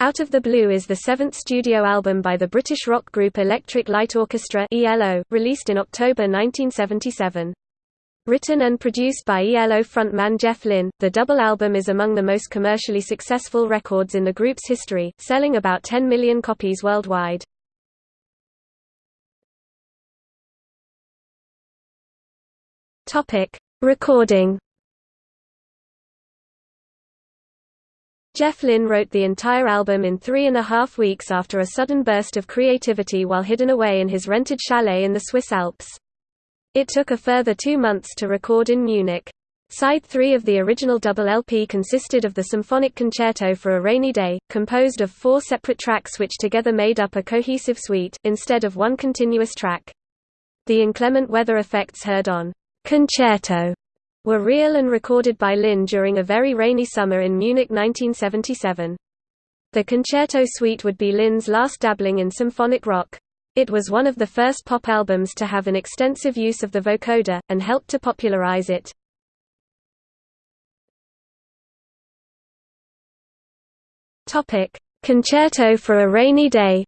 Out of the Blue is the seventh studio album by the British rock group Electric Light Orchestra ELO, released in October 1977. Written and produced by ELO frontman Jeff Lynne, the double album is among the most commercially successful records in the group's history, selling about 10 million copies worldwide. Recording Jeff Lynne wrote the entire album in three and a half weeks after a sudden burst of creativity while hidden away in his rented chalet in the Swiss Alps. It took a further two months to record in Munich. Side 3 of the original double LP consisted of the Symphonic Concerto for a Rainy Day, composed of four separate tracks which together made up a cohesive suite, instead of one continuous track. The inclement weather effects heard on Concerto were real and recorded by Lynne during a very rainy summer in Munich 1977. The Concerto Suite would be Lynne's last dabbling in symphonic rock. It was one of the first pop albums to have an extensive use of the vocoder, and helped to popularize it. Concerto for a Rainy Day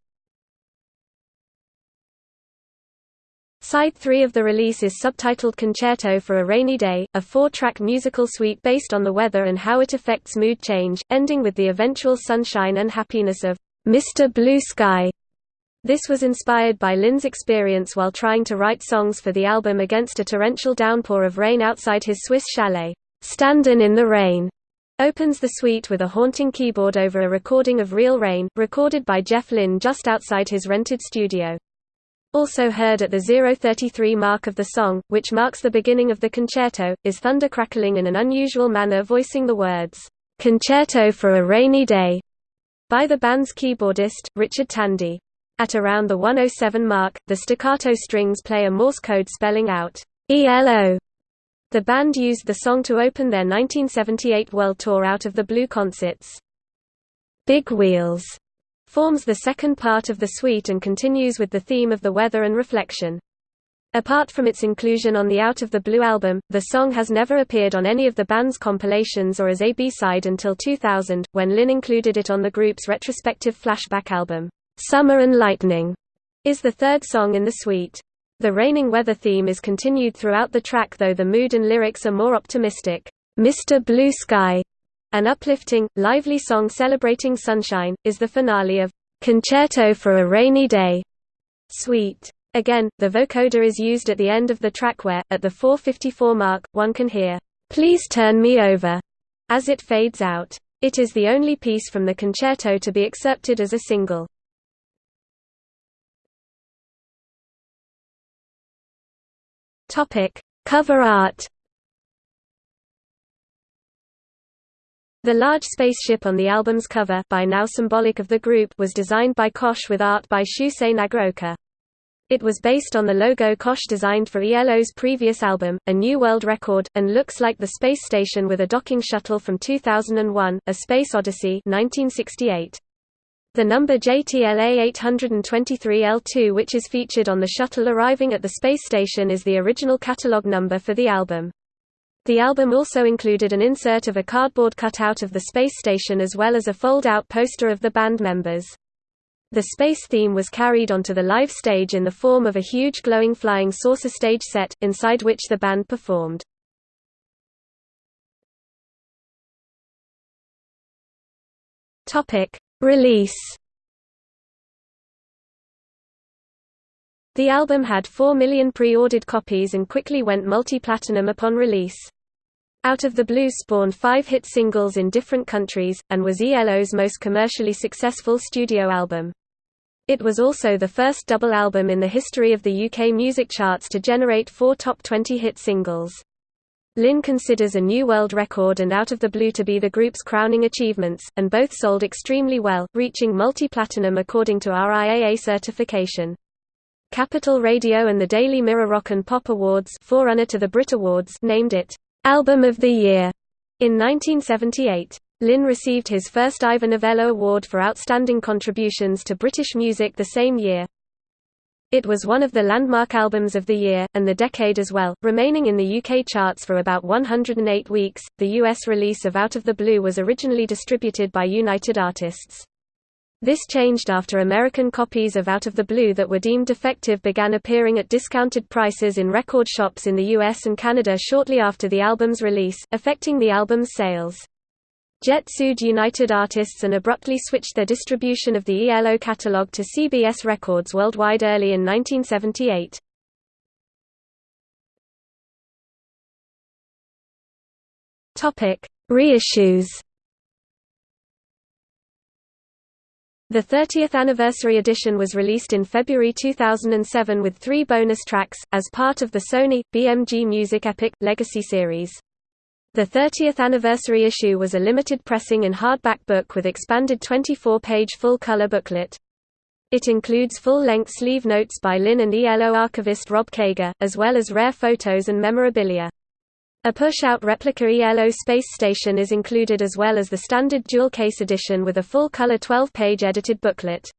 Side 3 of the release is subtitled Concerto for a Rainy Day, a four-track musical suite based on the weather and how it affects mood change, ending with the eventual sunshine and happiness of Mr. Blue Sky. This was inspired by Lynne's experience while trying to write songs for the album against a torrential downpour of rain outside his Swiss chalet. Standin' in the Rain opens the suite with a haunting keyboard over a recording of Real Rain, recorded by Jeff Lynne just outside his rented studio. Also heard at the 033 mark of the song, which marks the beginning of the concerto, is thunder crackling in an unusual manner voicing the words, "'Concerto for a Rainy Day' by the band's keyboardist, Richard Tandy. At around the 107 mark, the staccato strings play a Morse code spelling out, ELO. The band used the song to open their 1978 World Tour Out of the Blue concerts. Big Wheels forms the second part of the suite and continues with the theme of the weather and reflection. Apart from its inclusion on the Out of the Blue album, the song has never appeared on any of the band's compilations or as a B-side until 2000, when Lynne included it on the group's retrospective flashback album. Summer and Lightning is the third song in the suite. The raining weather theme is continued throughout the track though the mood and lyrics are more optimistic. Mr. Blue Sky an uplifting, lively song celebrating sunshine, is the finale of Concerto for a Rainy Day suite. Again, the vocoder is used at the end of the track where, at the 454 mark, one can hear, Please Turn Me Over, as it fades out. It is the only piece from the concerto to be accepted as a single. Cover art The large spaceship on the album's cover by now symbolic of the group was designed by Kosh with art by Shusei Nagaoka. It was based on the logo Kosh designed for ELO's previous album, A New World Record, and looks like the space station with a docking shuttle from 2001, A Space Odyssey 1968. The number JTLA 823L2 which is featured on the shuttle arriving at the space station is the original catalog number for the album. The album also included an insert of a cardboard cutout of the space station as well as a fold-out poster of the band members. The space theme was carried onto the live stage in the form of a huge glowing flying saucer stage set, inside which the band performed. Release The album had 4 million pre-ordered copies and quickly went multi-platinum upon release. Out of the Blue spawned five hit singles in different countries, and was ELO's most commercially successful studio album. It was also the first double album in the history of the UK music charts to generate four top 20 hit singles. Lynne considers A New World Record and Out of the Blue to be the group's crowning achievements, and both sold extremely well, reaching multi-platinum according to RIAA certification. Capital Radio and the Daily Mirror Rock and Pop Awards forerunner to the Brit Awards named it, "'Album of the Year' in 1978. Lynne received his first Ivor Novello Award for Outstanding Contributions to British Music the same year. It was one of the landmark albums of the year, and the decade as well, remaining in the UK charts for about 108 weeks. The US release of Out of the Blue was originally distributed by United Artists. This changed after American copies of Out of the Blue that were deemed defective began appearing at discounted prices in record shops in the US and Canada shortly after the album's release, affecting the album's sales. Jet sued United Artists and abruptly switched their distribution of the ELO catalog to CBS Records worldwide early in 1978. Topic: Reissues The 30th anniversary edition was released in February 2007 with three bonus tracks, as part of the Sony, BMG Music Epic, Legacy series. The 30th anniversary issue was a limited pressing in hardback book with expanded 24-page full-color booklet. It includes full-length sleeve notes by Lynne and ELO archivist Rob Caiger, as well as rare photos and memorabilia. A push-out replica ELO space station is included as well as the standard dual-case edition with a full-color 12-page edited booklet.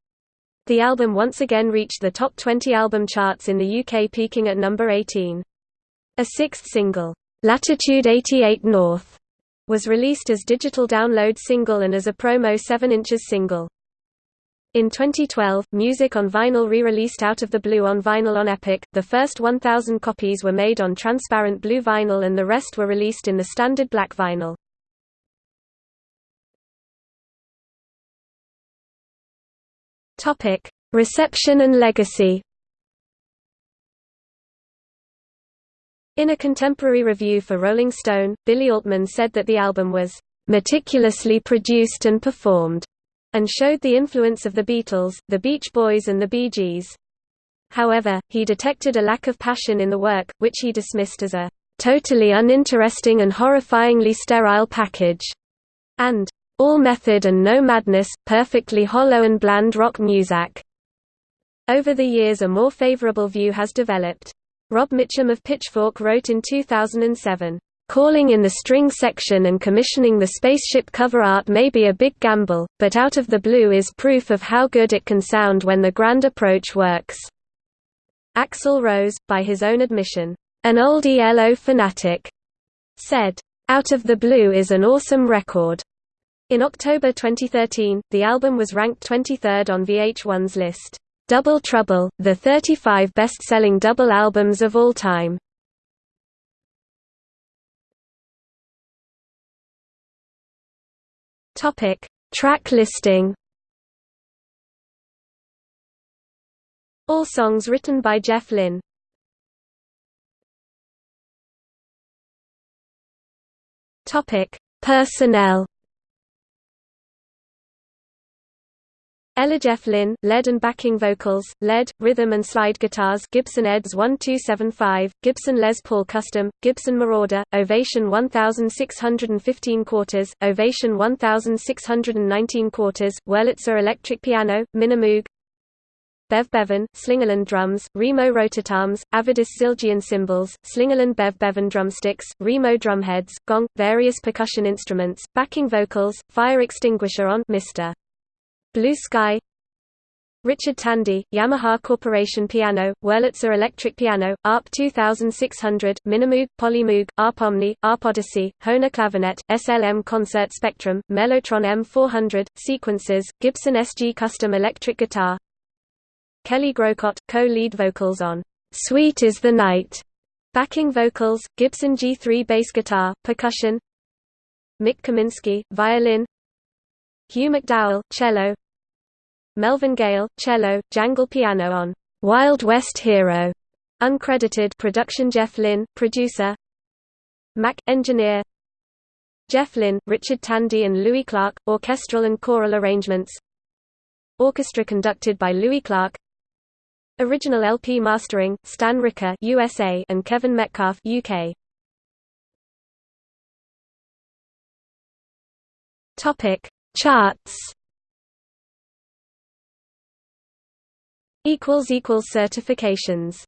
The album once again reached the top 20 album charts in the UK peaking at number 18. A sixth single, "'Latitude 88 North' was released as digital download single and as a promo 7 inches single. In 2012, Music on Vinyl re-released Out of the Blue on vinyl on Epic. The first 1,000 copies were made on transparent blue vinyl and the rest were released in the standard black vinyl. Topic: Reception and legacy. In a contemporary review for Rolling Stone, Billy Altman said that the album was meticulously produced and performed and showed the influence of the Beatles, the Beach Boys and the Bee Gees. However, he detected a lack of passion in the work, which he dismissed as a totally uninteresting and horrifyingly sterile package, and all method and no madness, perfectly hollow and bland rock music. Over the years a more favorable view has developed. Rob Mitchum of Pitchfork wrote in 2007, Calling in the string section and commissioning the spaceship cover art may be a big gamble, but Out of the Blue is proof of how good it can sound when the grand approach works. Axl Rose, by his own admission, an old ELO fanatic, said, Out of the Blue is an awesome record. In October 2013, the album was ranked 23rd on VH1's list, Double Trouble, the 35 best-selling double albums of all time. Topic: Track listing. All songs written by Jeff Lynne. Topic: Personnel. Lynne, lead and backing vocals, lead, rhythm and slide guitars Gibson EDS 1275, Gibson Les Paul Custom, Gibson Marauder, Ovation 1615 quarters, Ovation 1619 quarters, Wurlitzer electric piano, Minimoog, Bev Bevan, Slingerland drums, Remo rototoms, Avedis Zildjian cymbals, Slingerland Bev Bevan drumsticks, Remo drumheads, gong, various percussion instruments, backing vocals, fire extinguisher on Mr. Blue Sky Richard Tandy, Yamaha Corporation Piano, Wurlitzer Electric Piano, ARP 2600, Minimoog, Polymoog, ARP Omni, ARP Odyssey, Hohner Clavinet, SLM Concert Spectrum, Mellotron M400, Sequences, Gibson SG Custom Electric Guitar. Kelly Groucutt, co-lead vocals on "'Sweet is the Night' Backing vocals, Gibson G3 bass guitar, percussion Mick Kaminski, violin Hugh McDowell, cello Melvin Gale, cello, jangle piano on Wild West Hero, uncredited production Jeff Lynne, producer. Mack, engineer. Jeff Lynne, Richard Tandy and Louis Clark, orchestral and choral arrangements. Orchestra conducted by Louis Clark. Original LP mastering, Stan Ricker USA and Kevin Metcalfe UK. Topic. Charts certifications